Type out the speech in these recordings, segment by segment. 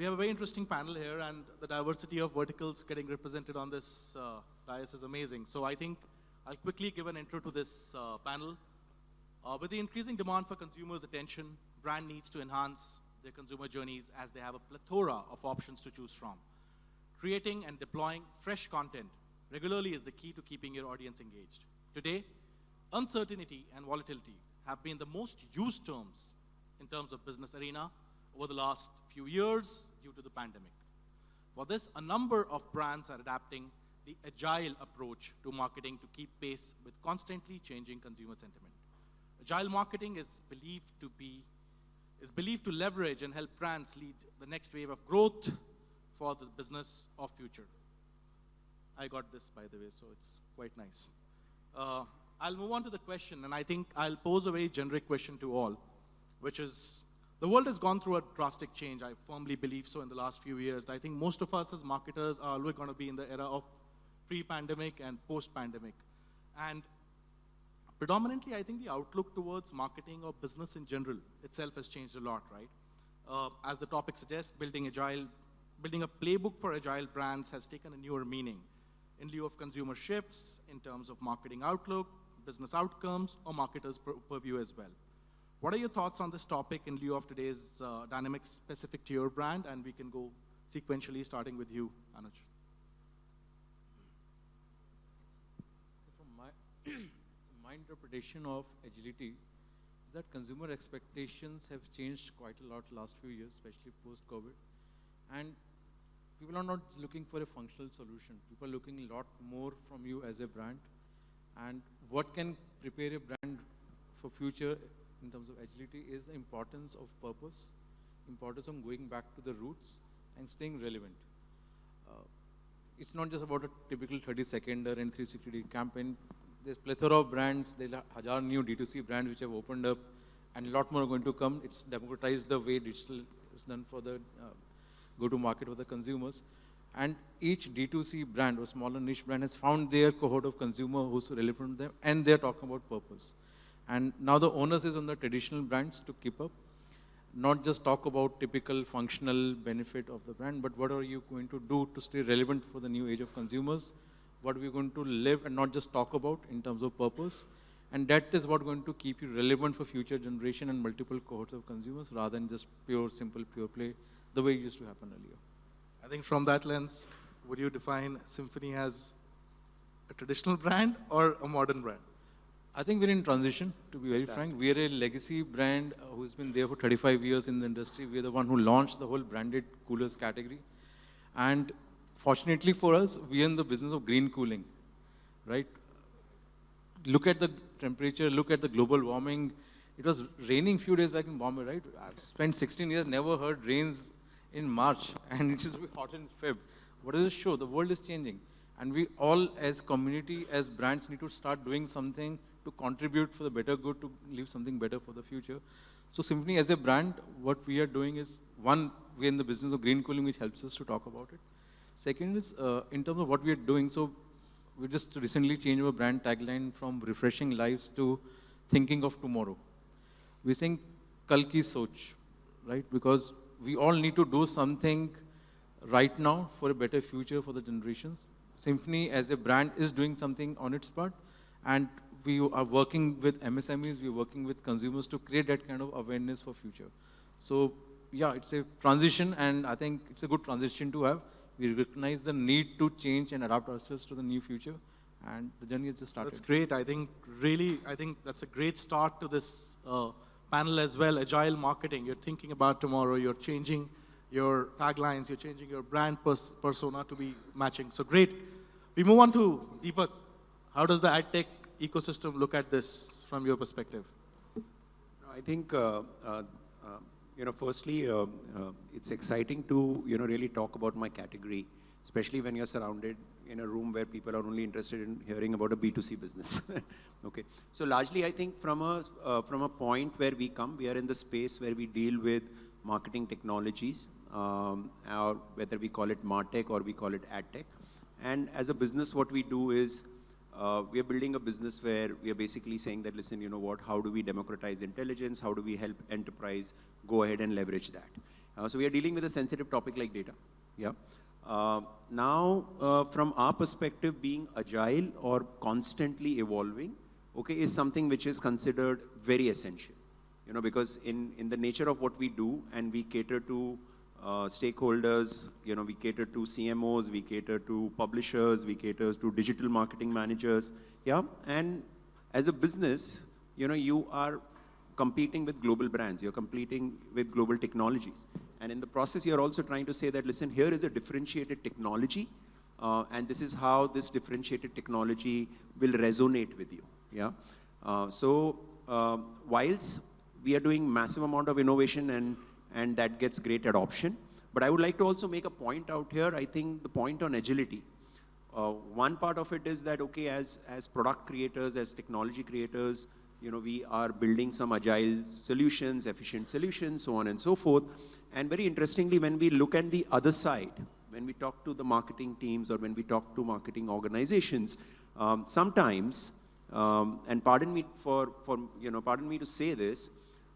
we have a very interesting panel here, and the diversity of verticals getting represented on this uh, dais is amazing. So I think I'll quickly give an intro to this uh, panel. Uh, with the increasing demand for consumers' attention, brand needs to enhance their consumer journeys as they have a plethora of options to choose from. Creating and deploying fresh content regularly is the key to keeping your audience engaged. Today, uncertainty and volatility have been the most used terms in terms of business arena over the last few years due to the pandemic. For this, a number of brands are adapting the agile approach to marketing to keep pace with constantly changing consumer sentiment. Agile marketing is believed to be is believed to leverage and help brands lead the next wave of growth for the business of future. I got this, by the way, so it's quite nice. Uh, I'll move on to the question, and I think I'll pose a very generic question to all, which is, the world has gone through a drastic change. I firmly believe so in the last few years. I think most of us as marketers are always going to be in the era of pre-pandemic and post-pandemic. And predominantly, I think the outlook towards marketing or business in general itself has changed a lot, right? Uh, as the topic suggests, building agile, building a playbook for agile brands has taken a newer meaning in lieu of consumer shifts in terms of marketing outlook, business outcomes, or marketers' purview as well. What are your thoughts on this topic in lieu of today's uh, dynamics specific to your brand? And we can go sequentially, starting with you, Anuj. From my, my interpretation of agility is that consumer expectations have changed quite a lot last few years, especially post-COVID. And people are not looking for a functional solution. People are looking a lot more from you as a brand. And what can prepare a brand for future in terms of agility is the importance of purpose, importance of going back to the roots and staying relevant. Uh, it's not just about a typical 30 seconder and 360 day campaign. There's plethora of brands. There's a Hajar new D2C brands which have opened up and a lot more are going to come. It's democratized the way digital is done for the uh, go-to-market for the consumers. And each D2C brand or smaller niche brand has found their cohort of consumer who's relevant to them, and they're talking about purpose. And now the onus is on the traditional brands to keep up, not just talk about typical functional benefit of the brand, but what are you going to do to stay relevant for the new age of consumers? What are we going to live and not just talk about in terms of purpose? And that is what going to keep you relevant for future generation and multiple cohorts of consumers rather than just pure, simple, pure play the way it used to happen earlier. I think from that lens, would you define Symphony as a traditional brand or a modern brand? I think we're in transition, to be very Fantastic. frank. We're a legacy brand uh, who's been there for 35 years in the industry. We're the one who launched the whole branded coolers category. And fortunately for us, we're in the business of green cooling, right? Look at the temperature, look at the global warming. It was raining a few days back in Bombay, right? I've spent 16 years, never heard rains in March, and it is hot in Feb. What does it show? The world is changing. And we all, as community, as brands, need to start doing something to contribute for the better good, to leave something better for the future. So Symphony, as a brand, what we are doing is, one, we're in the business of green cooling, which helps us to talk about it. Second is, uh, in terms of what we are doing, so we just recently changed our brand tagline from refreshing lives to thinking of tomorrow. We're saying Kalki Soch, right? Because we all need to do something right now for a better future for the generations. Symphony as a brand is doing something on its part and we are working with MSMEs, we're working with consumers to create that kind of awareness for future. So yeah, it's a transition and I think it's a good transition to have. We recognize the need to change and adapt ourselves to the new future and the journey has just started. That's great. I think really, I think that's a great start to this uh, panel as well, agile marketing. You're thinking about tomorrow, you're changing your taglines, you're changing your brand pers persona to be matching. So great. We move on to Deepak. How does the ad tech ecosystem look at this from your perspective? I think, uh, uh, uh, you know, firstly, uh, uh, it's exciting to, you know, really talk about my category, especially when you're surrounded in a room where people are only interested in hearing about a B2C business. okay. So largely, I think from a, from a point where we come, we are in the space where we deal with marketing technologies, um, or whether we call it MarTech or we call it AdTech. And as a business, what we do is uh, we are building a business where we are basically saying that, listen, you know what, how do we democratize intelligence? How do we help enterprise go ahead and leverage that? Uh, so we are dealing with a sensitive topic like data. Yeah. Uh, now, uh, from our perspective, being agile or constantly evolving, okay, is something which is considered very essential. You know, because in, in the nature of what we do, and we cater to uh, stakeholders, you know, we cater to CMOs, we cater to publishers, we cater to digital marketing managers, yeah, and as a business, you know, you are competing with global brands, you're competing with global technologies. And in the process, you're also trying to say that, listen, here is a differentiated technology, uh, and this is how this differentiated technology will resonate with you, yeah? Uh, so, uh, whilst we are doing massive amount of innovation and, and that gets great adoption, but I would like to also make a point out here, I think the point on agility. Uh, one part of it is that, okay, as, as product creators, as technology creators, you know, we are building some agile solutions, efficient solutions, so on and so forth. And very interestingly, when we look at the other side, when we talk to the marketing teams or when we talk to marketing organizations, um, sometimes, um, and pardon me for, for, you know, pardon me to say this,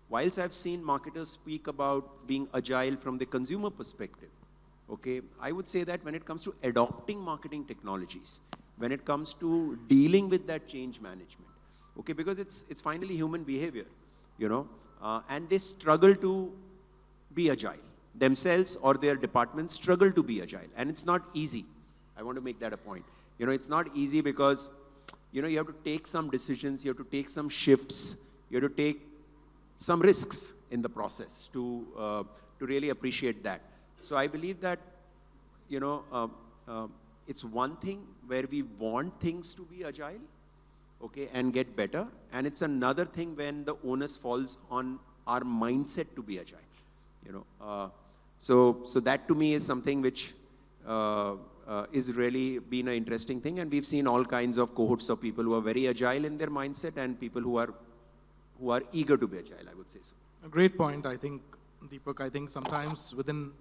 whilst I've seen marketers speak about being agile from the consumer perspective, okay, I would say that when it comes to adopting marketing technologies, when it comes to dealing with that change management, okay, because it's, it's finally human behavior, you know, uh, and they struggle to be agile. Themselves or their departments struggle to be agile, and it's not easy. I want to make that a point. You know, it's not easy because, you know, you have to take some decisions, you have to take some shifts, you have to take some risks in the process to, uh, to really appreciate that. So I believe that, you know, uh, uh, it's one thing where we want things to be agile, okay, and get better. And it's another thing when the onus falls on our mindset to be agile, you know. Uh, so, so that to me is something which uh, uh, is really been an interesting thing. And we've seen all kinds of cohorts of people who are very agile in their mindset and people who are, who are eager to be agile, I would say so. A great point, I think, Deepak. I think sometimes within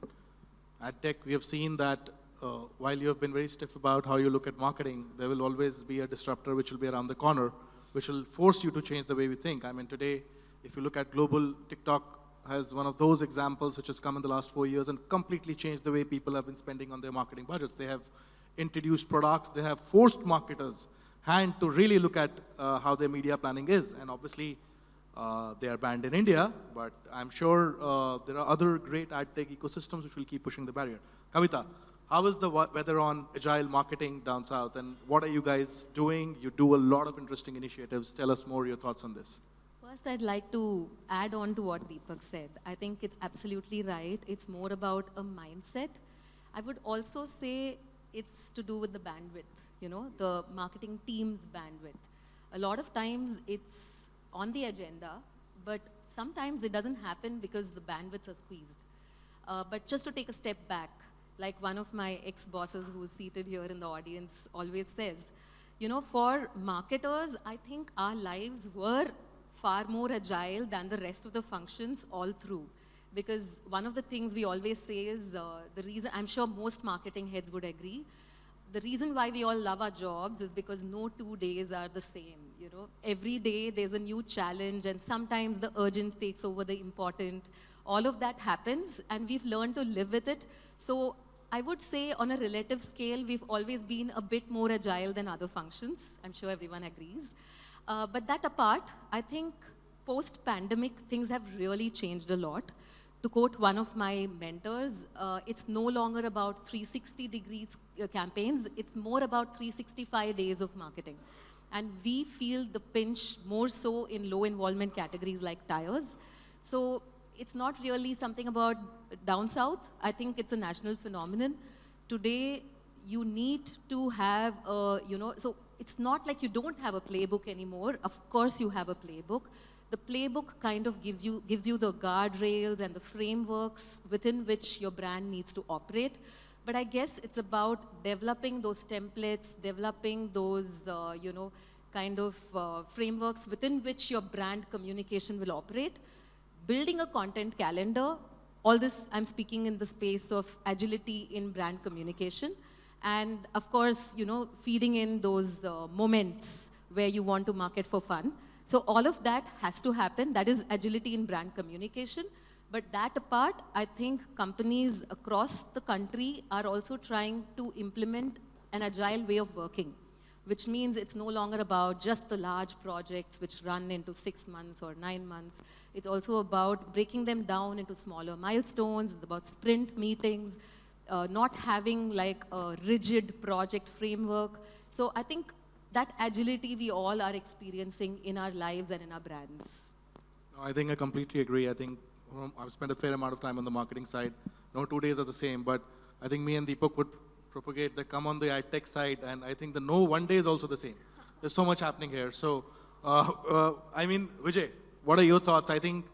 ad tech, we have seen that uh, while you have been very stiff about how you look at marketing, there will always be a disruptor which will be around the corner, which will force you to change the way we think. I mean, today, if you look at global, TikTok has one of those examples which has come in the last four years and completely changed the way people have been spending on their marketing budgets. They have introduced products, they have forced marketers hand to really look at uh, how their media planning is. And obviously, uh, they are banned in India, but I'm sure uh, there are other great ad tech ecosystems which will keep pushing the barrier. Kavita, how is the weather on agile marketing down south, and what are you guys doing? You do a lot of interesting initiatives. Tell us more your thoughts on this. First, I'd like to add on to what Deepak said. I think it's absolutely right. It's more about a mindset. I would also say it's to do with the bandwidth, you know, the marketing team's bandwidth. A lot of times it's on the agenda, but sometimes it doesn't happen because the bandwidths are squeezed. Uh, but just to take a step back, like one of my ex-bosses who's seated here in the audience always says, you know, for marketers, I think our lives were far more agile than the rest of the functions all through. Because one of the things we always say is uh, the reason, I'm sure most marketing heads would agree, the reason why we all love our jobs is because no two days are the same. You know, every day there's a new challenge, and sometimes the urgent takes over the important. All of that happens, and we've learned to live with it. So I would say on a relative scale, we've always been a bit more agile than other functions. I'm sure everyone agrees. Uh, but that apart, I think post-pandemic, things have really changed a lot. To quote one of my mentors, uh, it's no longer about 360 degrees uh, campaigns, it's more about 365 days of marketing. And we feel the pinch more so in low involvement categories like tires. So it's not really something about down south. I think it's a national phenomenon. Today, you need to have a, you know, so it's not like you don't have a playbook anymore. Of course you have a playbook. The playbook kind of gives you, gives you the guardrails and the frameworks within which your brand needs to operate. But I guess it's about developing those templates, developing those, uh, you know, kind of uh, frameworks within which your brand communication will operate building a content calendar, all this I'm speaking in the space of agility in brand communication. And of course, you know, feeding in those uh, moments where you want to market for fun. So all of that has to happen. That is agility in brand communication. But that apart, I think companies across the country are also trying to implement an agile way of working, which means it's no longer about just the large projects which run into six months or nine months. It's also about breaking them down into smaller milestones. It's about sprint meetings, uh, not having like a rigid project framework. So I think that agility we all are experiencing in our lives and in our brands. I think I completely agree. I think I've spent a fair amount of time on the marketing side. No two days are the same, but I think me and Deepak would propagate the come on the ad tech side, and I think the no one day is also the same. There's so much happening here. So, uh, uh, I mean, Vijay, what are your thoughts? I think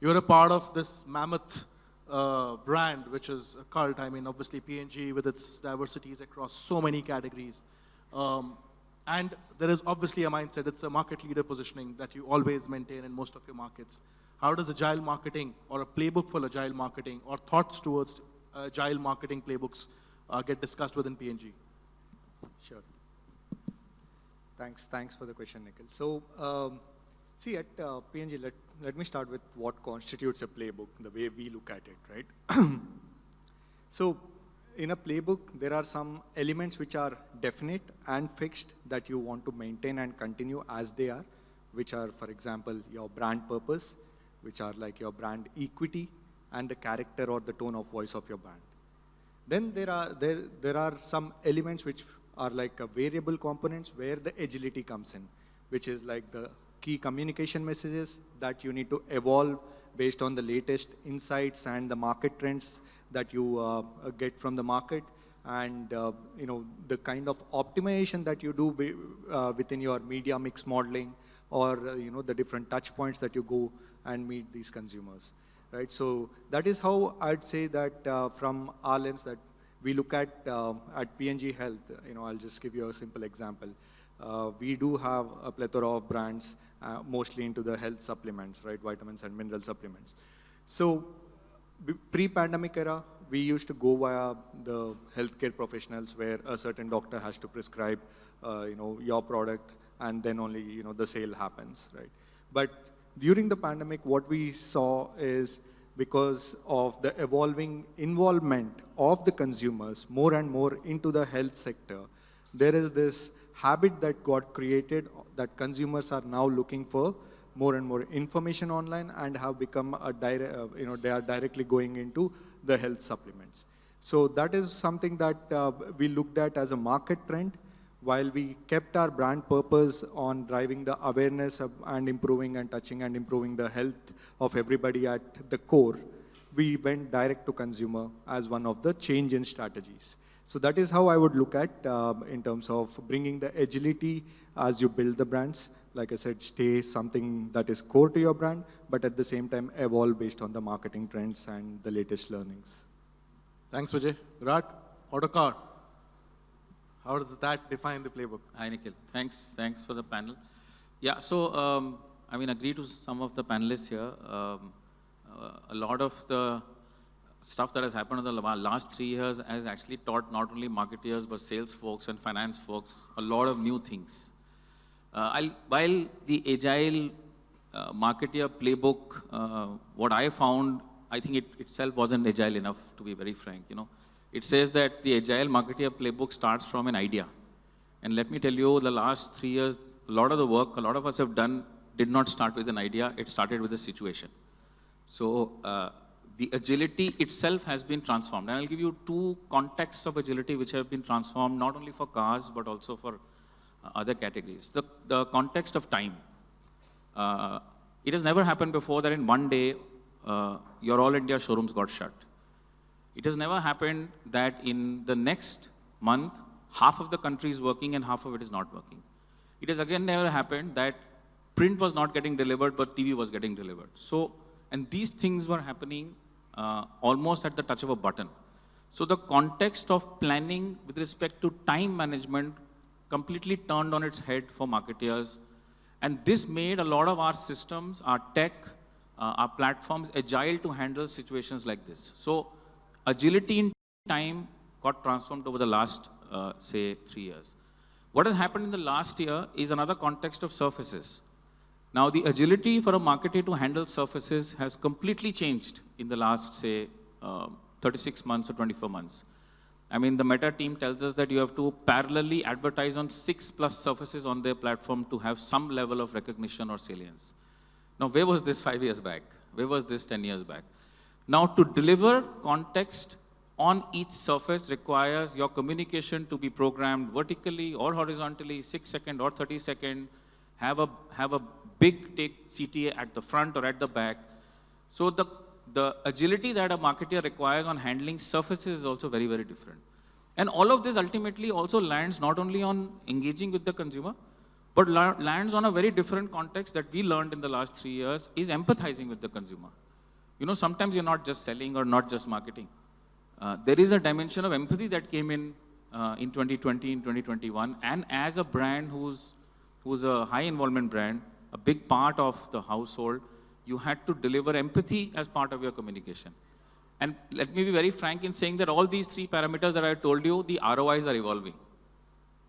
you're a part of this mammoth uh, brand, which is a cult. I mean, obviously P&G with its diversities across so many categories. Um, and there is obviously a mindset, it's a market leader positioning that you always maintain in most of your markets. How does agile marketing or a playbook for agile marketing or thoughts towards agile marketing playbooks uh, get discussed within P&G? Sure. Thanks, thanks for the question, Nikhil. So, um, see, at uh, P&G, let, let me start with what constitutes a playbook, the way we look at it, right? so, in a playbook, there are some elements which are definite and fixed that you want to maintain and continue as they are, which are, for example, your brand purpose, which are like your brand equity, and the character or the tone of voice of your brand. Then there are, there, there are some elements which are like variable components where the agility comes in, which is like the key communication messages that you need to evolve based on the latest insights and the market trends that you uh, get from the market and uh, you know the kind of optimization that you do be, uh, within your media mix modeling or uh, you know the different touch points that you go and meet these consumers right? So that is how i'd say that uh, from our lens that we look at uh, at P&G Health. You know i'll just give you a simple example. We do have a plethora of brands mostly into the health supplements right? Vitamins and mineral supplements. So pre-pandemic era, we used to go via the healthcare professionals where a certain doctor has to prescribe, uh, you know, your product and then only, you know, the sale happens, right? But during the pandemic, what we saw is because of the evolving involvement of the consumers more and more into the health sector, there is this habit that got created that consumers are now looking for more and more information online and have become a direct, uh, you know, they are directly going into the health supplements. So that is something that uh, we looked at as a market trend while we kept our brand purpose on driving the awareness and improving and touching and improving the health of everybody at the core, we went direct to consumer as one of the change in strategies. So that is how I would look at uh, in terms of bringing the agility as you build the brands like I said, stay something that is core to your brand, but at the same time evolve based on the marketing trends and the latest learnings. Thanks, Vijay. Virat, Autocar. How does that define the playbook? Hi, Nikhil. Thanks, thanks for the panel. Yeah, so um, I mean, agree to some of the panelists here. Um, uh, a lot of the stuff that has happened in the last three years has actually taught not only marketeers but sales folks and finance folks a lot of new things. Uh, while the agile uh, marketer playbook, uh, what I found, I think it itself wasn't agile enough, to be very frank. You know, it says that the agile Marketeer playbook starts from an idea. And let me tell you, the last three years, a lot of the work a lot of us have done did not start with an idea, it started with a situation. So uh, the agility itself has been transformed. And I'll give you two contexts of agility which have been transformed, not only for cars, but also for uh, other categories. The, the context of time. Uh, it has never happened before that in one day, uh, your all India showrooms got shut. It has never happened that in the next month, half of the country is working and half of it is not working. It has again never happened that print was not getting delivered, but TV was getting delivered. So, and these things were happening uh, almost at the touch of a button. So the context of planning with respect to time management completely turned on its head for marketeers. And this made a lot of our systems, our tech, uh, our platforms agile to handle situations like this. So agility in time got transformed over the last, uh, say, three years. What has happened in the last year is another context of surfaces. Now, the agility for a marketer to handle surfaces has completely changed in the last, say, uh, 36 months or 24 months. I mean, the Meta team tells us that you have to parallelly advertise on six plus surfaces on their platform to have some level of recognition or salience. Now, where was this five years back? Where was this 10 years back? Now, to deliver context on each surface requires your communication to be programmed vertically or horizontally, 6 second or 30 second, have a, have a big take CTA at the front or at the back. So the, the agility that a marketer requires on handling surfaces is also very, very different. And all of this ultimately also lands not only on engaging with the consumer, but lands on a very different context that we learned in the last three years is empathizing with the consumer. You know, sometimes you're not just selling or not just marketing. Uh, there is a dimension of empathy that came in uh, in 2020, in 2021, and as a brand who's, who's a high involvement brand, a big part of the household, you had to deliver empathy as part of your communication. And let me be very frank in saying that all these three parameters that I told you, the ROIs are evolving.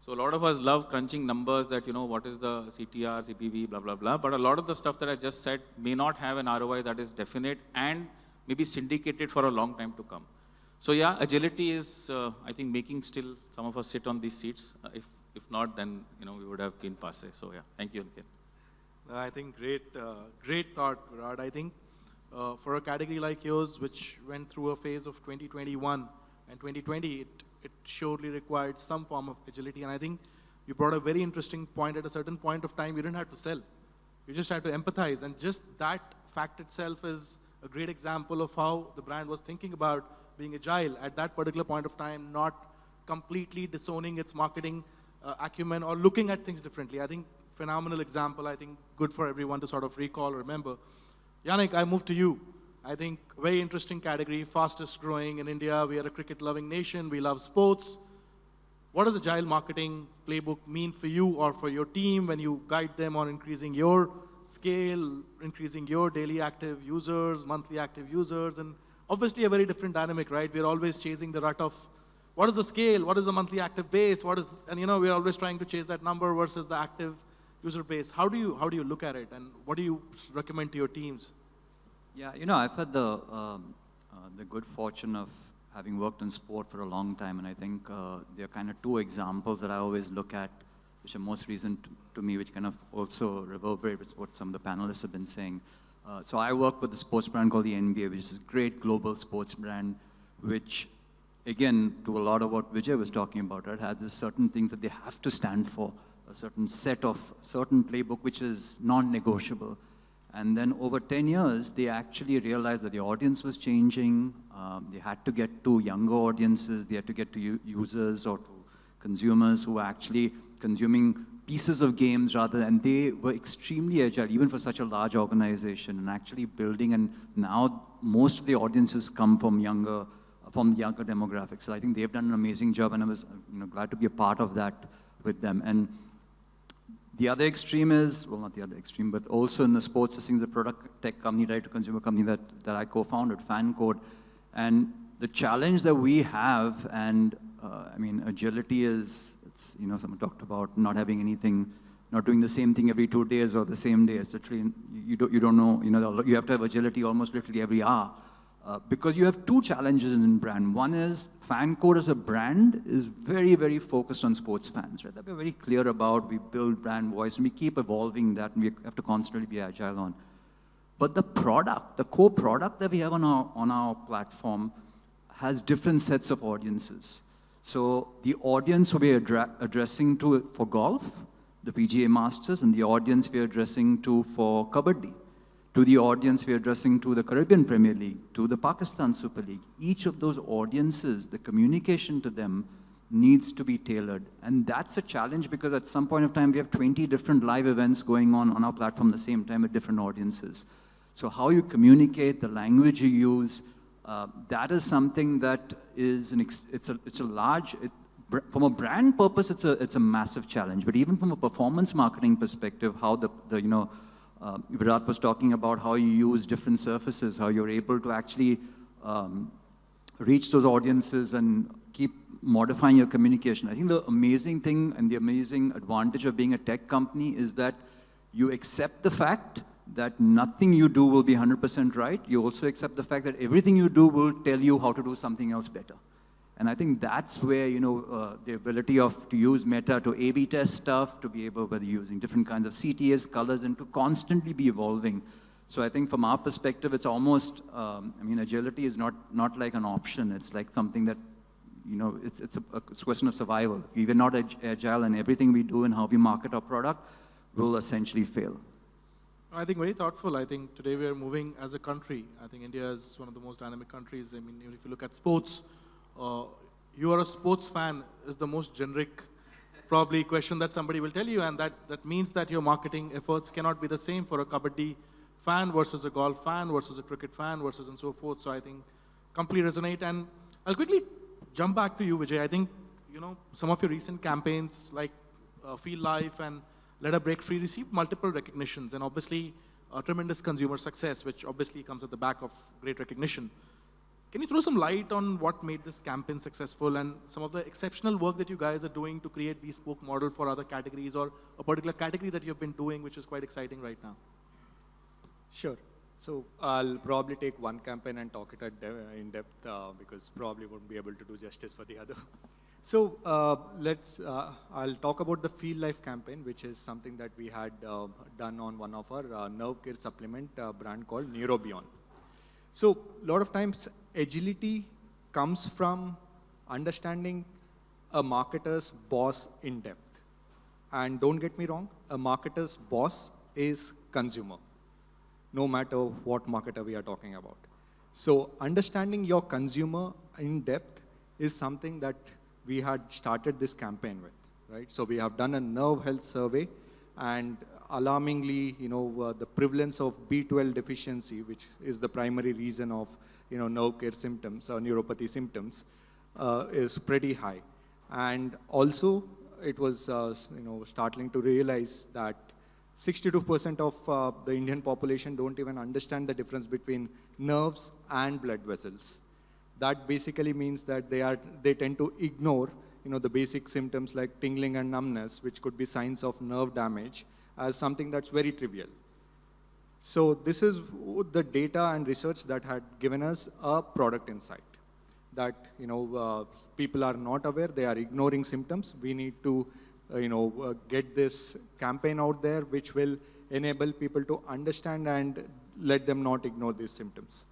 So a lot of us love crunching numbers that, you know, what is the CTR, CPV, blah, blah, blah. But a lot of the stuff that I just said may not have an ROI that is definite and maybe syndicated for a long time to come. So yeah, agility is, uh, I think, making still some of us sit on these seats. Uh, if, if not, then, you know, we would have been passe. So yeah, thank you, I think great, uh, great thought, Virat. I think uh, for a category like yours, which went through a phase of 2021 and 2020, it, it surely required some form of agility. And I think you brought a very interesting point. At a certain point of time, you didn't have to sell. You just had to empathize. And just that fact itself is a great example of how the brand was thinking about being agile at that particular point of time, not completely disowning its marketing uh, acumen or looking at things differently. I think phenomenal example, I think good for everyone to sort of recall, remember. Yannick, I move to you. I think very interesting category, fastest growing in India. We are a cricket loving nation. We love sports. What does agile marketing playbook mean for you or for your team when you guide them on increasing your scale, increasing your daily active users, monthly active users, and obviously a very different dynamic, right? We're always chasing the rut of what is the scale, what is the monthly active base, what is, and you know, we're always trying to chase that number versus the active user base. How do you, how do you look at it and what do you recommend to your teams? Yeah, you know, I've had the, um, uh, the good fortune of having worked in sport for a long time, and I think uh, there are kind of two examples that I always look at, which are most recent to, me, which kind of also reverberate with what some of the panelists have been saying. Uh, so I work with a sports brand called the NBA, which is a great global sports brand, which, again, to a lot of what Vijay was talking about, right, has certain things that they have to stand for, a certain set of, certain playbook which is non-negotiable. And then over 10 years, they actually realized that the audience was changing. Um, they had to get to younger audiences. They had to get to users or to consumers who were actually consuming pieces of games rather, and they were extremely agile, even for such a large organization, and actually building, and now most of the audiences come from younger, from the younger demographics. So I think they've done an amazing job, and I was you know, glad to be a part of that with them. And the other extreme is, well, not the other extreme, but also in the sports, is a product tech company, direct-to-consumer company that, that I co-founded, FanCode. And the challenge that we have, and uh, I mean, agility is it's, you know, someone talked about not having anything, not doing the same thing every two days or the same day. It's literally, you don't, you don't know, you know, you have to have agility almost literally every hour. Uh, because you have two challenges in brand. One is FanCode as a brand is very, very focused on sports fans, right? That we're very clear about. We build brand voice and we keep evolving that and we have to constantly be agile on. But the product, the core product that we have on our, on our platform has different sets of audiences. So the audience we're addressing to for golf, the PGA Masters, and the audience we're addressing to for Kabaddi, to the audience we're addressing to the Caribbean Premier League, to the Pakistan Super League. Each of those audiences, the communication to them needs to be tailored. And that's a challenge because at some point of time, we have 20 different live events going on on our platform at the same time with different audiences. So how you communicate, the language you use, uh, that is something that is an it's a it's a large it, from a brand purpose it's a it's a massive challenge but even from a performance marketing perspective how the, the you know uh, Virat was talking about how you use different surfaces how you're able to actually um, reach those audiences and keep modifying your communication I think the amazing thing and the amazing advantage of being a tech company is that you accept the fact that nothing you do will be 100% right. You also accept the fact that everything you do will tell you how to do something else better. And I think that's where, you know, uh, the ability of to use Meta to A-B test stuff, to be able, whether using different kinds of CTS colors, and to constantly be evolving. So I think from our perspective, it's almost, um, I mean, agility is not, not like an option. It's like something that, you know, it's, it's, a, a question of survival. If we're not ag agile and everything we do and how we market our product will essentially fail. I think very thoughtful. I think today we are moving as a country. I think India is one of the most dynamic countries. I mean, if you look at sports, uh, you are a sports fan is the most generic probably question that somebody will tell you and that, that means that your marketing efforts cannot be the same for a kabaddi fan versus a golf fan versus a cricket fan versus and so forth. So I think completely resonate and I'll quickly jump back to you Vijay. I think you know some of your recent campaigns like uh, Feel Life and Let a Break Free received multiple recognitions and obviously a tremendous consumer success which obviously comes at the back of great recognition. Can you throw some light on what made this campaign successful and some of the exceptional work that you guys are doing to create bespoke model for other categories or a particular category that you've been doing, which is quite exciting right now? Sure. So I'll probably take one campaign and talk it de in depth uh, because probably won't be able to do justice for the other. So uh, let's, uh, I'll talk about the Feel Life campaign, which is something that we had uh, done on one of our uh, nerve care supplement uh, brand called Neurobion. So a lot of times agility comes from understanding a marketer's boss in depth. And don't get me wrong, a marketer's boss is consumer, no matter what marketer we are talking about. So understanding your consumer in depth is something that we had started this campaign with, right? So we have done a nerve health survey and alarmingly, you know, uh, the prevalence of B12 deficiency, which is the primary reason of, you know, nerve care symptoms or neuropathy symptoms, uh, is pretty high. And also, it was, uh, you know, startling to realize that 62% of uh, the Indian population don't even understand the difference between nerves and blood vessels. That basically means that they, are, they tend to ignore you know, the basic symptoms like tingling and numbness, which could be signs of nerve damage, as something that's very trivial. So this is the data and research that had given us a product insight that you know uh, people are not aware, they are ignoring symptoms. We need to uh, you know uh, get this campaign out there, which will enable people to understand and let them not ignore these symptoms.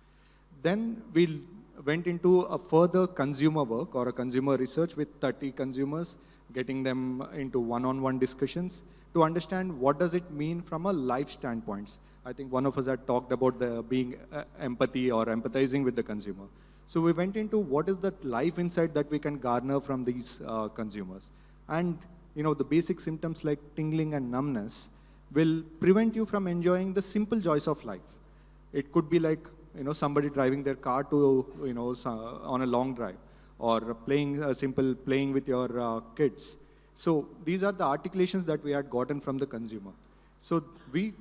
Then we went into a further consumer work or a consumer research with 30 consumers, getting them into one-on-one -on -one discussions to understand what does it mean from a life standpoint. I think one of us had talked about the being uh, empathy or empathizing with the consumer. So we went into what is that life insight that we can garner from these uh, consumers. And you know, the basic symptoms like tingling and numbness will prevent you from enjoying the simple joys of life. It could be like you know, somebody driving their car to, you know, on a long drive or playing a simple playing with your uh, kids so these are the articulations that we had gotten from the consumer. So we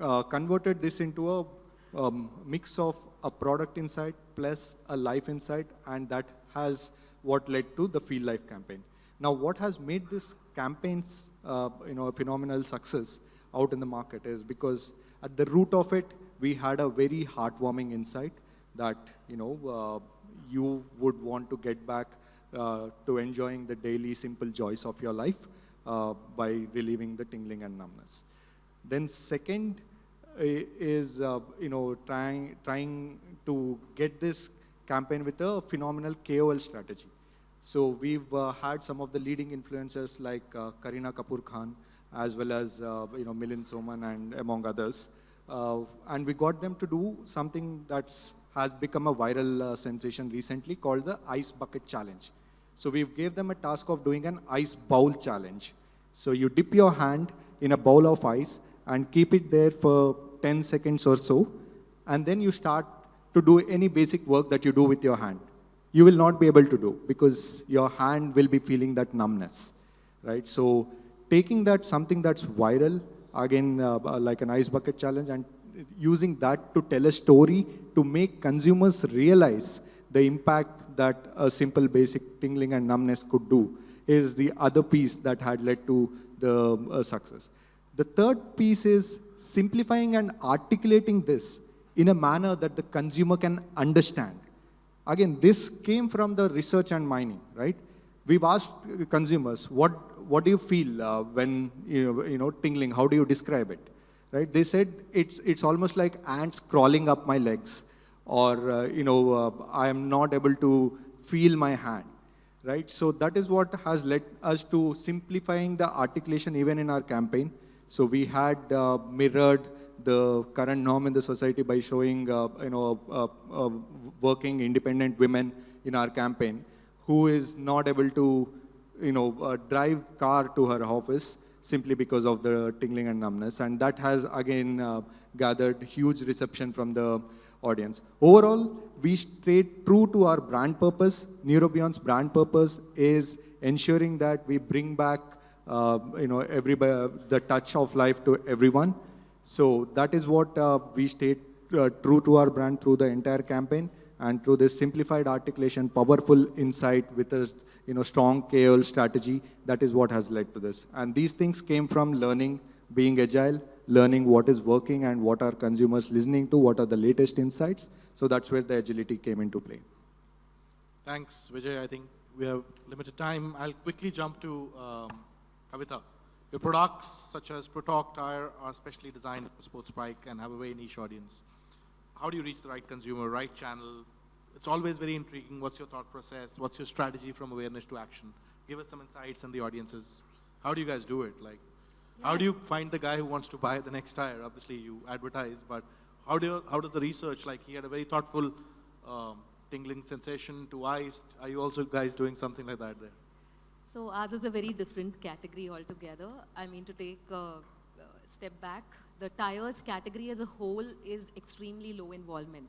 uh, converted this into a um, mix of a product insight plus a life insight, and that has what led to the Feel Life campaign. Now, what has made this campaigns, uh, you know, a phenomenal success out in the market is because at the root of it, we had a very heartwarming insight that, you know, uh, you would want to get back uh, to enjoying the daily simple joys of your life uh, by relieving the tingling and numbness. Then second uh, is, you know, trying, trying to get this campaign with a phenomenal KOL strategy. So we've uh, had some of the leading influencers like uh, Kareena Kapoor Khan, as well as uh, you know Milind Soman and among others, and we got them to do something that's has become a viral sensation recently called the Ice Bucket Challenge. So we gave them a task of doing an ice bowl challenge. So you dip your hand in a bowl of ice and keep it there for 10 seconds or so, and then you start to do any basic work that you do with your hand. You will not be able to do because your hand will be feeling that numbness, right? So taking that something that's viral, again, uh, uh like an ice bucket challenge, and using that to tell a story to make consumers realize the impact that a simple basic tingling and numbness could do is the other piece that had led to the uh, success. The third piece is simplifying and articulating this in a manner that the consumer can understand. Again, this came from the research and mining, right? We've asked consumers, what, what do you feel uh, when, you know, you know, tingling? How do you describe it? Right? They said it's, it's almost like ants crawling up my legs or, uh, you know, uh, I am not able to feel my hand, right? So that is what has led us to simplifying the articulation even in our campaign. So we had uh, mirrored the current norm in the society by showing, uh, you know, uh, uh, working independent women in our campaign who is not able to, you know, uh, drive car to her office simply because of the tingling and numbness. And that has, again, gathered huge reception from the audience. Overall, we stayed true to our brand purpose. Neurobion's brand purpose is ensuring that we bring back you know, everybody, the touch of life to everyone. So that is what uh, we stayed uh, true to our brand through the entire campaign and through this simplified articulation, powerful insight with a you know, strong KOL strategy, that is what has led to this. And these things came from learning, being agile, learning what is working and what are consumers listening to, what are the latest insights. So that's where the agility came into play. Thanks, Vijay. I think we have limited time. I'll quickly jump to um, Kavita. Your products, such as Protorq Tire, are specially designed for sports bike and have a very niche audience. How do you reach the right consumer, right channel? It's always very intriguing. What's your thought process? What's your strategy from awareness to action? Give us some insights and the audiences. How do you guys do it? Like, how do you find the guy who wants to buy the next tire? Obviously, you advertise, but how do you, how does the research? Like, he had a very thoughtful um, tingling sensation to ice. Are you also guys doing something like that there? So ours is a very different category altogether. I mean, to take a step back, the tires category as a whole is extremely low involvement.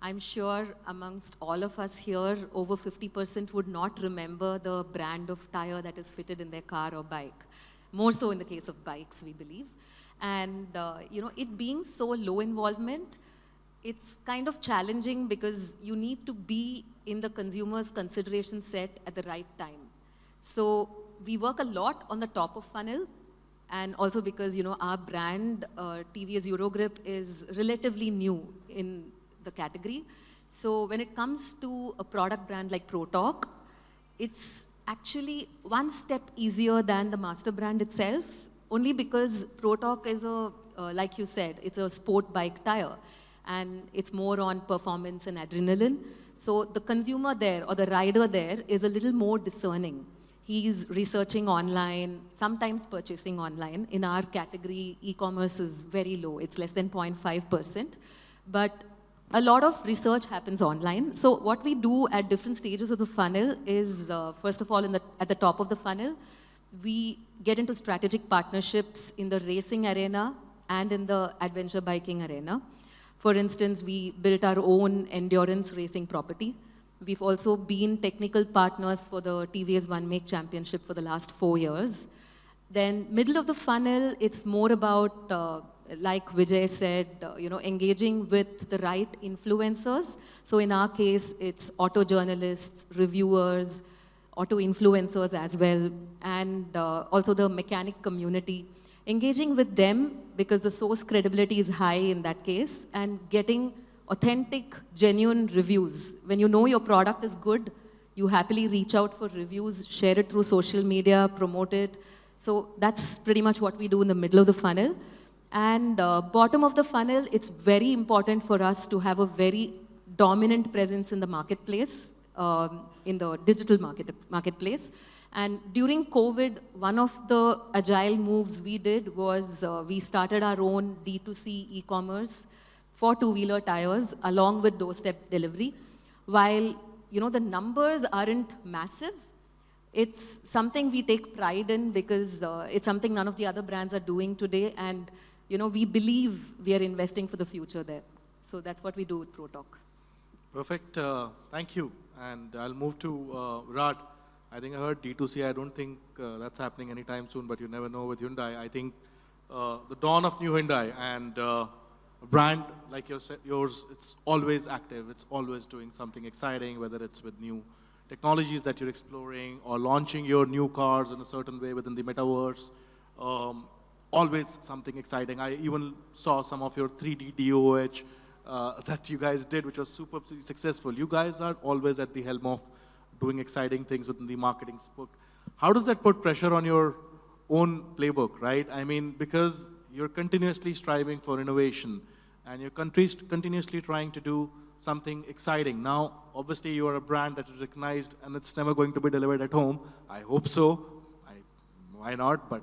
I'm sure amongst all of us here, over 50% would not remember the brand of tire that is fitted in their car or bike. More so in the case of bikes, we believe. And, uh, you know, it being so low involvement, it's kind of challenging because you need to be in the consumer's consideration set at the right time. So we work a lot on the top of funnel and also because, you know, our brand, uh, TVS Eurogrip, is relatively new in the category. So when it comes to a product brand like Protorq, it's actually one step easier than the master brand itself, only because Protorq is a, uh, like you said, it's a sport bike tire and it's more on performance and adrenaline. So the consumer there or the rider there is a little more discerning. He's researching online, sometimes purchasing online. In our category, e-commerce is very low. It's less than 0.5%. But a lot of research happens online. So what we do at different stages of the funnel is, uh, first of all, the, at the top of the funnel, we get into strategic partnerships in the racing arena and in the adventure biking arena. For instance, we built our own endurance racing property. We've also been technical partners for the TVS One Make Championship for the last four years. Then middle of the funnel, it's more about, uh, like Vijay said, uh, you know, engaging with the right influencers. So in our case, it's auto journalists, reviewers, auto influencers as well, and uh, also the mechanic community. Engaging with them because the source credibility is high in that case and getting authentic, genuine reviews. When you know your product is good, you happily reach out for reviews, share it through social media, promote it. So that's pretty much what we do in the middle of the funnel. And uh, bottom of the funnel, it's very important for us to have a very dominant presence in the marketplace, um, in the digital market, marketplace. And during COVID, one of the agile moves we did was uh, we started our own D2C e-commerce for two-wheeler tires along with doorstep delivery. While, you know, the numbers aren't massive, it's something we take pride in because uh, it's something none of the other brands are doing today. And, you know, we believe we are investing for the future there. So that's what we do with Protorq. Perfect. Uh, thank you. And I'll move to uh, Rad. I think I heard D2C. I don't think uh, that's happening anytime soon, but you never know with Hyundai. I think uh, the dawn of new Hyundai and uh, a brand like yours, yours, it's always active. It's always doing something exciting, whether it's with new technologies that you're exploring or launching your new cars in a certain way within the metaverse. Um, always something exciting. I even saw some of your 3D DOH uh, that you guys did, which was super successful. You guys are always at the helm of doing exciting things within the marketing book. How does that put pressure on your own playbook, right? I mean, because you're continuously striving for innovation and you're continuously trying to do something exciting. Now, obviously, you are a brand that is recognized and it's never going to be delivered at home. I hope so. I, why not? But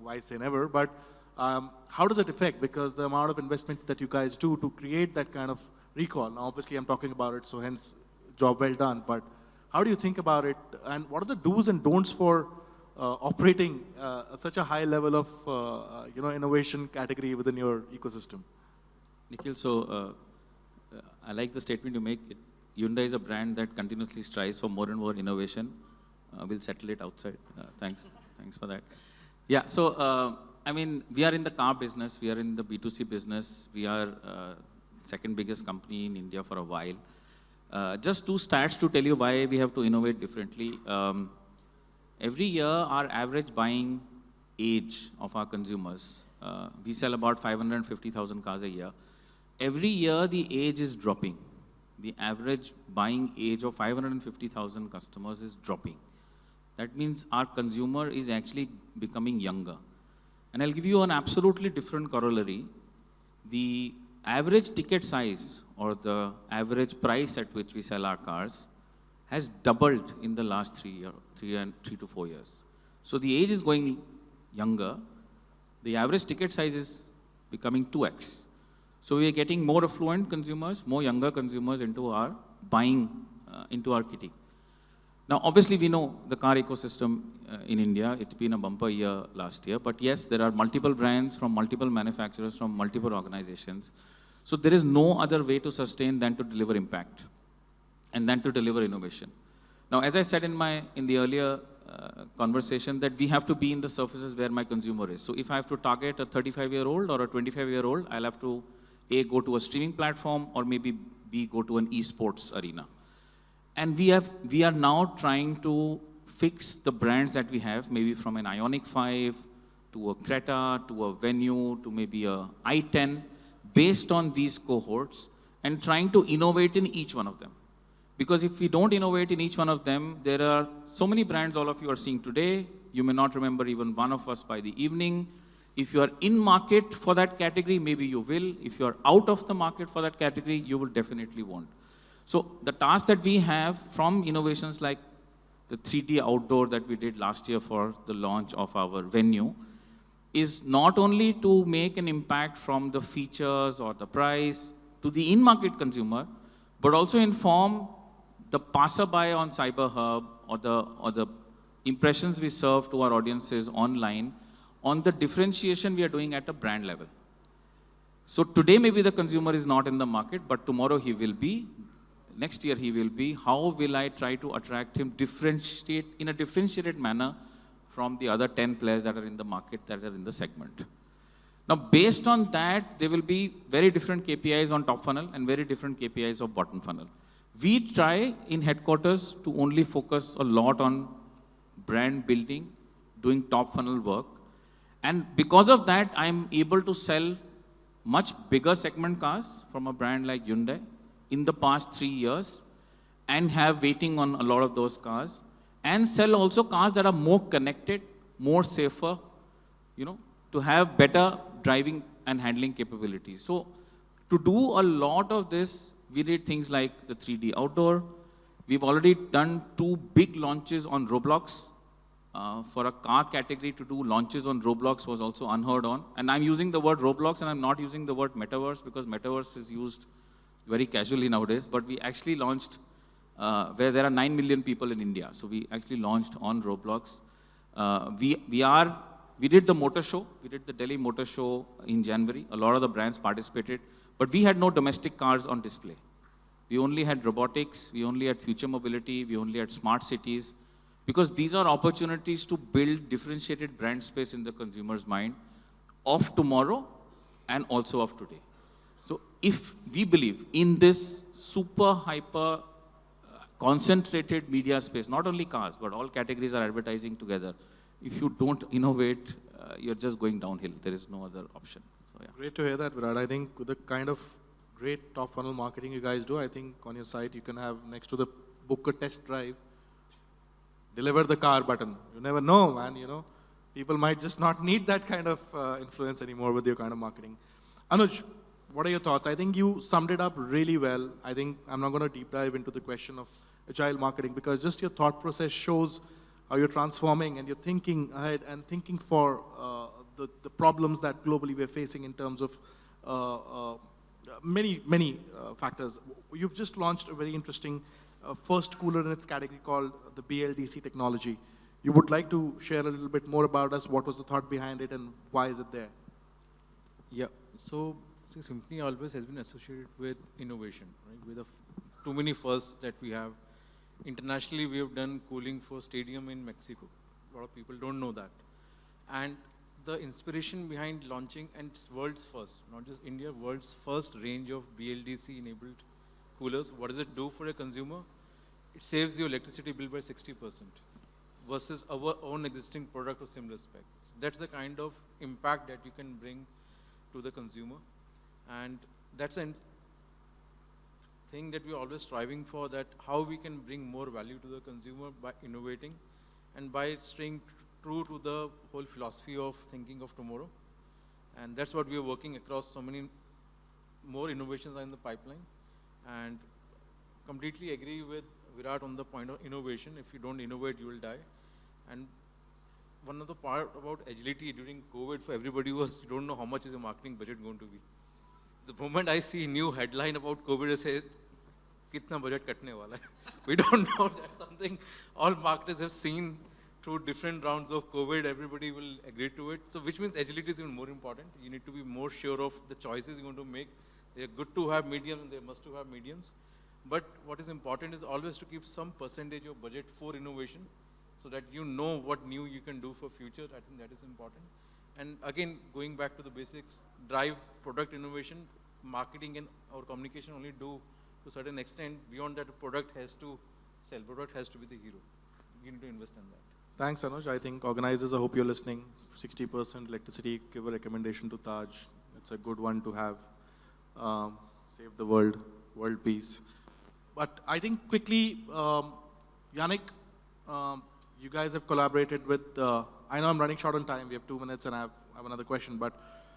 why say never? But um, how does it affect? Because the amount of investment that you guys do to create that kind of recall. Now, obviously, I'm talking about it, so hence, job well done. But how do you think about it? And what are the do's and don'ts for operating uh, such a high level of uh, uh you know innovation category within your ecosystem? Nikhil, so uh, uh, I like the statement you make. Hyundai is a brand that continuously strives for more and more innovation. we'll settle it outside. thanks, thanks for that. Yeah, so I mean, we are in the car business, we are in the B2C business, we are uh, second biggest company in India for a while. Uh, just two stats to tell you why we have to innovate differently. Um, every year, our average buying age of our consumers, uh, we sell about 550,000 cars a year. Every year, the age is dropping. The average buying age of 550,000 customers is dropping. That means our consumer is actually becoming younger. And I'll give you an absolutely different corollary. The average ticket size or the average price at which we sell our cars has doubled in the last three, year, three, and three to four years. So the age is going younger. The average ticket size is becoming 2x. So we are getting more affluent consumers, more younger consumers into our buying, uh, into our kitty. Now, obviously, we know the car ecosystem uh, in India. It's been a bumper year last year. But yes, there are multiple brands from multiple manufacturers, from multiple organizations. So there is no other way to sustain than to deliver impact and then to deliver innovation. Now, as I said in, my, in the earlier uh, conversation, that we have to be in the surfaces where my consumer is. So if I have to target a 35-year-old or a 25-year-old, I'll have to, A, go to a streaming platform or maybe B, go to an esports arena. And we, have, we are now trying to fix the brands that we have, maybe from an Ioniq 5 to a Creta, to a Venue, to maybe a i10, based on these cohorts, and trying to innovate in each one of them. Because if we don't innovate in each one of them, there are so many brands all of you are seeing today. You may not remember even one of us by the evening. If you are in market for that category, maybe you will. If you are out of the market for that category, you will definitely won't. So the task that we have from innovations like the 3D outdoor that we did last year for the launch of our venue is not only to make an impact from the features or the price to the in-market consumer, but also inform the passerby on CyberHub or the, or the impressions we serve to our audiences online on the differentiation we are doing at a brand level. So today maybe the consumer is not in the market, but tomorrow he will be next year he will be, how will I try to attract him differentiate in a differentiated manner from the other 10 players that are in the market that are in the segment. Now, based on that, there will be very different KPIs on top funnel and very different KPIs of bottom funnel. We try in headquarters to only focus a lot on brand building, doing top funnel work. And because of that, I'm able to sell much bigger segment cars from a brand like Hyundai in the past three years and have waiting on a lot of those cars and sell also cars that are more connected, more safer, you know, to have better driving and handling capabilities. So to do a lot of this, we did things like the 3D outdoor. We've already done two big launches on Roblox. Uh, for a car category to do launches on Roblox was also unheard on. And I'm using the word Roblox and I'm not using the word metaverse because metaverse is used very casually nowadays, but we actually launched uh, where there are 9 million people in India. So we actually launched on Roblox. Uh, we, we are, we did the motor show. We did the Delhi Motor Show in January. A lot of the brands participated, but we had no domestic cars on display. We only had robotics, we only had future mobility, we only had smart cities, because these are opportunities to build differentiated brand space in the consumer's mind of tomorrow and also of today. So if we believe in this super hyper uh, concentrated media space, not only cars, but all categories are advertising together, if you don't innovate, uh, you're just going downhill. There is no other option. So, yeah. Great to hear that, Virat. I think the kind of great top funnel marketing you guys do, I think on your site you can have next to the book a test drive, deliver the car button. You never know, man, you know. People might just not need that kind of uh, influence anymore with your kind of marketing. Anuj, what are your thoughts? I think you summed it up really well. I think I'm not going to deep dive into the question of agile marketing because just your thought process shows how you're transforming and you're thinking ahead and thinking for uh, the, the problems that globally we're facing in terms of uh, uh, many, many uh, factors. You've just launched a very interesting uh, first cooler in its category called the BLDC technology. You would like to share a little bit more about us, what was the thought behind it and why is it there? Yeah, so see, Symphony always has been associated with innovation, right? With too many firsts that we have. Internationally, we have done cooling for stadium in Mexico. A lot of people don't know that. And the inspiration behind launching, and it's world's first, not just India, world's first range of BLDC enabled coolers. What does it do for a consumer? It saves your electricity bill by 60% versus our own existing product of similar specs. That's the kind of impact that you can bring to the consumer. And that's a thing that we're always striving for, that how we can bring more value to the consumer by innovating and by staying true to the whole philosophy of thinking of tomorrow. And that's what we are working across so many more innovations are in the pipeline. And completely agree with Virat on the point of innovation. If you don't innovate, you will die. And one of the part about agility during COVID for everybody was you don't know how much is your marketing budget going to be. The moment I see new headline about COVID, I say, kitna budget katne wala hai. We don't know that's something all marketers have seen through different rounds of COVID, everybody will agree to it. So which means agility is even more important. You need to be more sure of the choices you're going to make. They're good to have medium and they must to have mediums. But what is important is always to keep some percentage of budget for innovation so that you know what new you can do for future. I think that is important. And again, going back to the basics, drive product innovation, marketing and or communication only do to a certain extent. Beyond that, product has to sell. Product has to be the hero. You need to invest in that. Thanks, Anuj. I think organizers, I hope you're listening. 60% electricity, give a recommendation to Taj. It's a good one to have. Um, save the world, world peace. But I think quickly, um, Yannick, um, you guys have collaborated with, uh, I know I'm running short on time. We have two minutes and I have, I have another question, but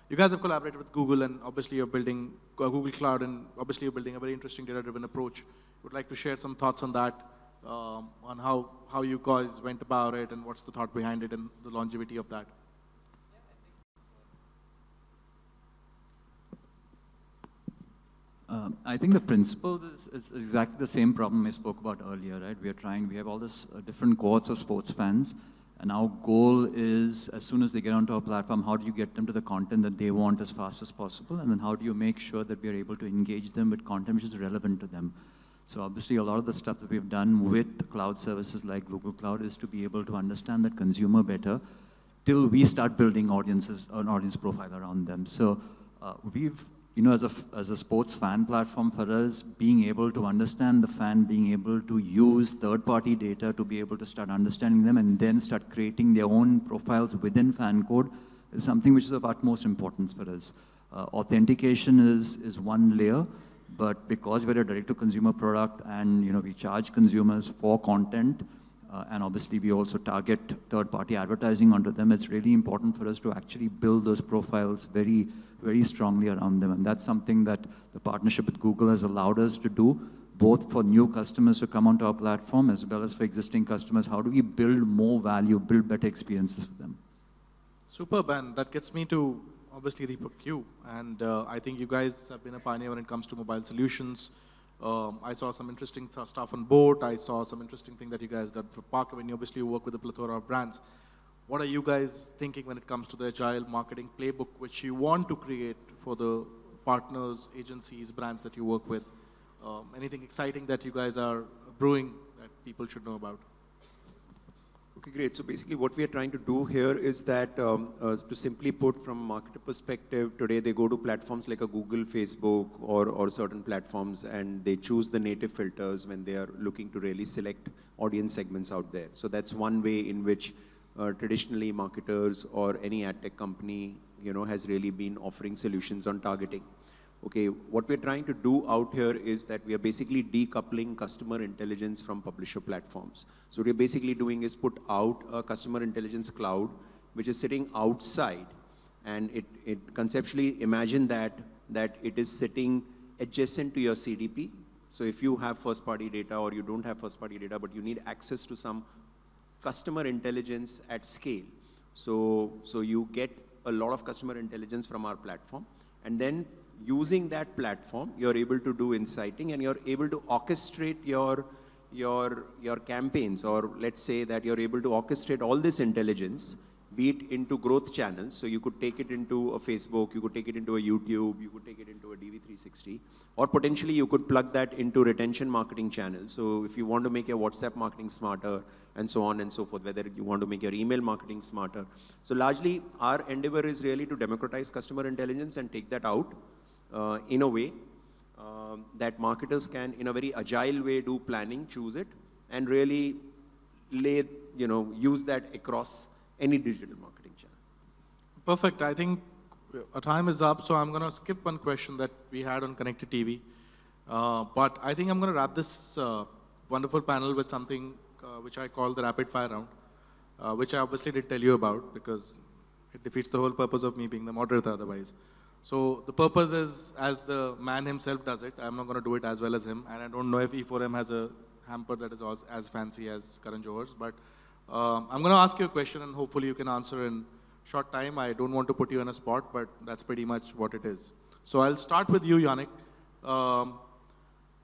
you guys have collaborated with Google and obviously you're building uh, Google Cloud and obviously you're building a very interesting data-driven approach. Would like to share some thoughts on that, um, on how, how you guys went about it and what's the thought behind it and the longevity of that. Um, I think the principle is, is exactly the same problem I spoke about earlier, right? We are trying, we have all this uh, different cohorts of sports fans, and our goal is, as soon as they get onto our platform, how do you get them to the content that they want as fast as possible, and then how do you make sure that we are able to engage them with content which is relevant to them? So obviously, a lot of the stuff that we've done with cloud services like Google Cloud is to be able to understand that consumer better till we start building audiences, an audience profile around them. So uh, we've you know, as a, as a sports fan platform for us, being able to understand the fan, being able to use third-party data to be able to start understanding them and then start creating their own profiles within FanCode is something which is of utmost importance for us. Uh, authentication is, is one layer, but because we're a direct-to-consumer product and, you know, we charge consumers for content, uh, and obviously we also target third-party advertising onto them, it's really important for us to actually build those profiles very, very strongly around them. And that's something that the partnership with Google has allowed us to do, both for new customers to come onto our platform as well as for existing customers. How do we build more value, build better experiences for them? Superb, and that gets me to obviously Deepak Q. And uh, I think you guys have been a pioneer when it comes to mobile solutions. Um, I saw some interesting stuff on boat. I saw some interesting thing that you guys did for Park Avenue. Obviously, you work with a plethora of brands. What are you guys thinking when it comes to the agile marketing playbook, which you want to create for the partners, agencies, brands that you work with? Um, anything exciting that you guys are brewing that people should know about? Okay, great. So basically what we are trying to do here is that, um, uh, to simply put from a marketer perspective, today they go to platforms like a Google, Facebook, or, or certain platforms, and they choose the native filters when they are looking to really select audience segments out there. So that's one way in which uh, traditionally marketers or any ad tech company, you know, has really been offering solutions on targeting. Okay, what we're trying to do out here is that we are basically decoupling customer intelligence from publisher platforms. So what we're basically doing is put out a customer intelligence cloud, which is sitting outside, and it, it conceptually imagine that, that it is sitting adjacent to your CDP. So if you have first party data or you don't have first party data, but you need access to some customer intelligence at scale. So, so you get a lot of customer intelligence from our platform. And then using that platform, you're able to do inciting and you're able to orchestrate your, your, your campaigns, or let's say that you're able to orchestrate all this intelligence be it into growth channels. So you could take it into a Facebook, you could take it into a YouTube, you could take it into a DV360, or potentially you could plug that into retention marketing channels. So if you want to make your WhatsApp marketing smarter and so on and so forth, whether you want to make your email marketing smarter. So largely our endeavor is really to democratize customer intelligence and take that out uh, in a way um, that marketers can, in a very agile way, do planning, choose it, and really lay, you know, use that across any digital marketing channel. Perfect. I think our time is up, so I'm going to skip one question that we had on Connected TV. Uh, but I think I'm going to wrap this uh, wonderful panel with something uh, which I call the rapid fire round, uh, which I obviously did tell you about because it defeats the whole purpose of me being the moderator otherwise. So the purpose is, as the man himself does it, I'm not going to do it as well as him, and I don't know if E4M has a hamper that is as, fancy as Karan Johar's, but um, I'm going to ask you a question and hopefully you can answer in short time. I don't want to put you on a spot, but that's pretty much what it is. So I'll start with you, Yannick. Um,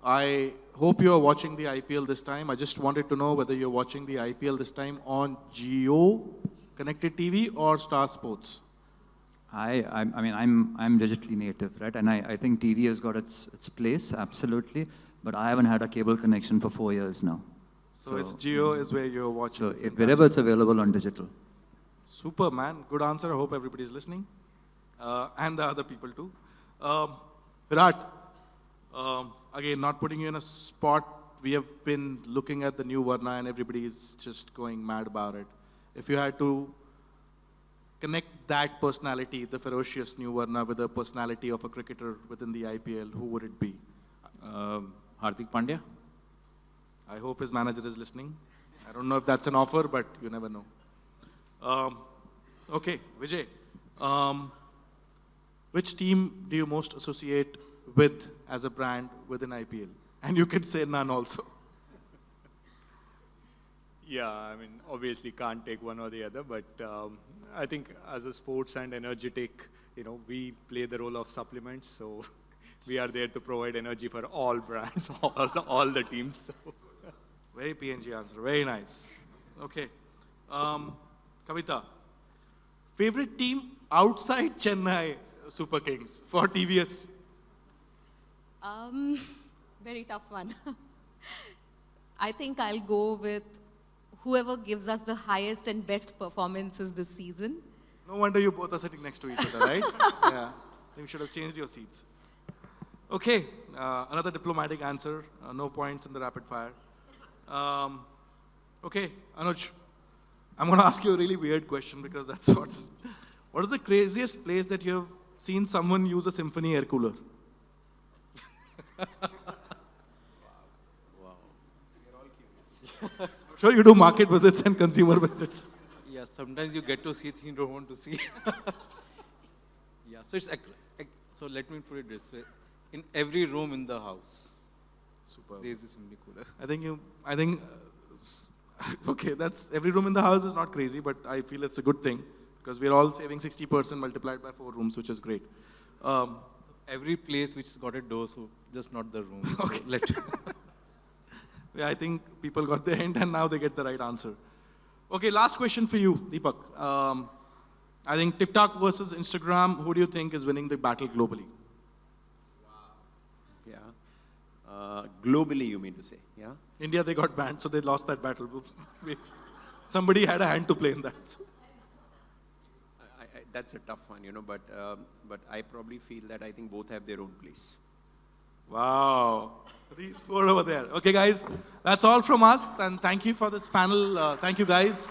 I hope you are watching the IPL this time. I just wanted to know whether you're watching the IPL this time on Jio Connected TV or Star Sports. I, I, I mean, I'm, I'm digitally native, right? And I, I think TV has got its, its place, absolutely. But I haven't had a cable connection for four years now. So, so it's Jio is where you're watching. So if, wherever it's available on digital. Super, man. Good answer. I hope everybody's listening. Uh, and the other people too. Um, Virat, um, again, not putting you in a spot. We have been looking at the new Verna and everybody is just going mad about it. If you had to connect that personality, the ferocious new Verna, with the personality of a cricketer within the IPL, who would it be? Uh, Hardik Pandya. I hope his manager is listening. I don't know if that's an offer, but you never know. Um, okay, Vijay. Um, which team do you most associate with as a brand within IPL? And you could say none also. Yeah, I mean, obviously can't take one or the other, but um, I think as a sports and energetic, you know, we play the role of supplements, so we are there to provide energy for all brands, all, all the teams. So. Very PNG answer, very nice. Okay. Um, Kavita, favorite team outside Chennai Super Kings for TVS? Um, very tough one. I think I'll go with whoever gives us the highest and best performances this season. No wonder you both are sitting next to each other, right? yeah. You should have changed your seats. Okay, uh, another diplomatic answer. Uh, no points in the rapid fire. Um, okay, Anuj, I'm going to ask you a really weird question because that's what's. What is the craziest place that you have seen someone use a symphony air cooler? wow. wow. You're all curious. Sure you do market visits and consumer visits. Yeah, sometimes you get to see things you don't want to see. yeah, so it's so let me put it this way. In every room in the house, Super. There is a Symphony cooler. I think you, I think, uh, okay, that's, every room in the house is not crazy, but I feel it's a good thing because we're all saving 60% multiplied by four rooms, which is great. Um, every place which got a door, so just not the room. okay. let yeah, I think people got the hint and now they get the right answer. Okay, last question for you, Deepak. Um, I think TikTok versus Instagram, who do you think is winning the battle globally? Uh, globally, you mean to say, yeah? India, they got banned, so they lost that battle. Somebody had a hand to play in that. So. I, I, that's a tough one, you know, but, um, but I probably feel that I think both have their own place. Wow. These four over there. Okay, guys, that's all from us, and thank you for this panel. Uh, thank you, guys.